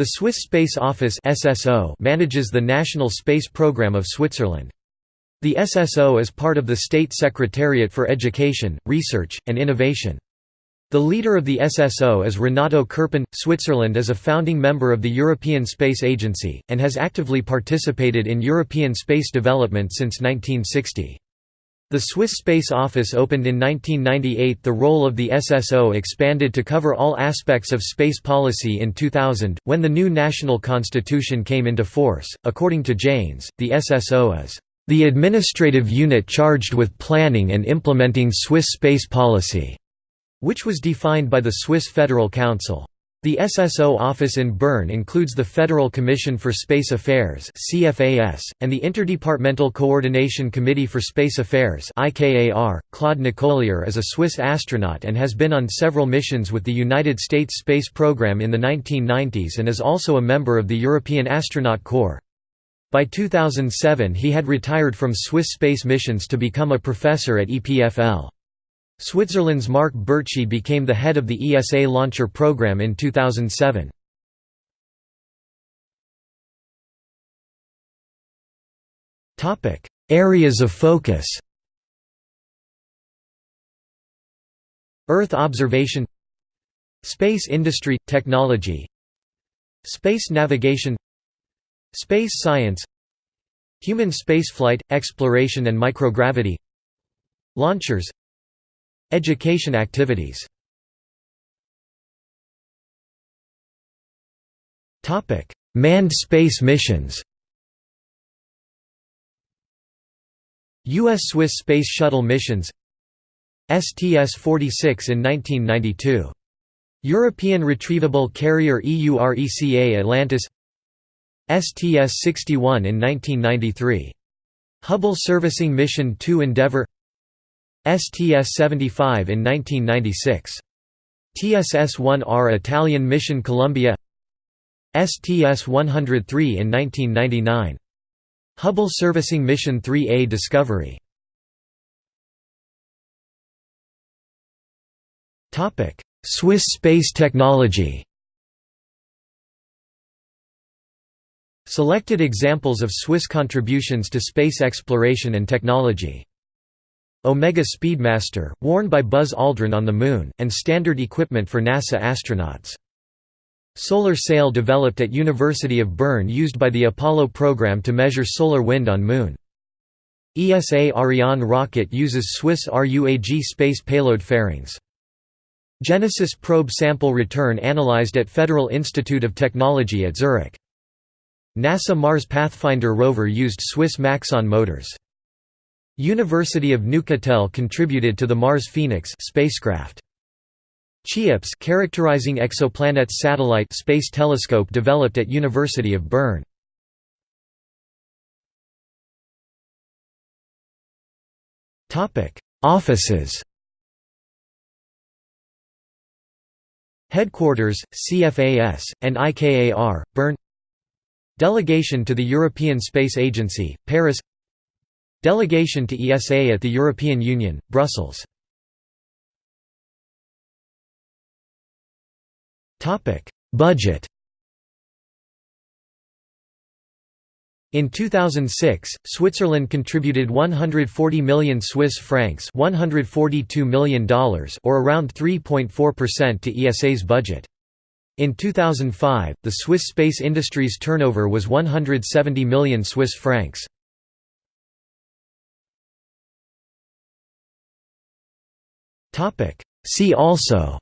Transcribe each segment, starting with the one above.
The Swiss Space Office (SSO) manages the national space program of Switzerland. The SSO is part of the State Secretariat for Education, Research, and Innovation. The leader of the SSO is Renato Krpoun. Switzerland is a founding member of the European Space Agency, and has actively participated in European space development since 1960. The Swiss Space Office opened in 1998 the role of the SSO expanded to cover all aspects of space policy in 2000, when the new national constitution came into force. According to Janes, the SSO is the administrative unit charged with planning and implementing Swiss space policy, which was defined by the Swiss Federal Council. The SSO office in Bern includes the Federal Commission for Space Affairs (CFAS) and the Interdepartmental Coordination Committee for Space Affairs (IKAR). Claude Nicollier is a Swiss astronaut and has been on several missions with the United States space program in the 1990s and is also a member of the European Astronaut Corps. By 2007 he had retired from Swiss space missions to become a professor at EPFL. Switzerland's Marc Burchi became the head of the ESA launcher program in 2007. Areas of focus Earth observation Space industry – technology Space navigation Space science Human spaceflight – exploration and microgravity Launchers Education activities Manned space missions U.S.-Swiss Space Shuttle missions STS-46 in 1992. European Retrievable Carrier EURECA Atlantis STS-61 in 1993. Hubble Servicing Mission 2 Endeavour STS-75 in 1996. TSS-1R Italian Mission Columbia STS-103 in 1999. Hubble Servicing Mission 3A Discovery Swiss space technology Selected examples of Swiss contributions to space exploration and technology Omega Speedmaster, worn by Buzz Aldrin on the Moon, and standard equipment for NASA astronauts. Solar sail developed at University of Bern used by the Apollo program to measure solar wind on Moon. ESA Ariane rocket uses Swiss RUAG space payload fairings. Genesis probe sample return analyzed at Federal Institute of Technology at Zurich. NASA Mars Pathfinder rover used Swiss Maxon motors. University of Neuchâtel contributed to the Mars Phoenix spacecraft. CHEOPS characterizing exoplanets satellite space telescope developed at University of Bern. Topic: Offices. Headquarters: CFAS and IKAR, Bern. Delegation to the European Space Agency, Paris. Delegation to ESA at the European Union, Brussels Budget In 2006, Switzerland contributed 140 million Swiss francs $142 million or around 3.4% to ESA's budget. In 2005, the Swiss space industry's turnover was 170 million Swiss francs. See also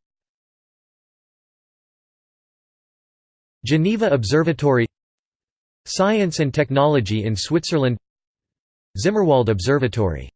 Geneva Observatory Science and Technology in Switzerland Zimmerwald Observatory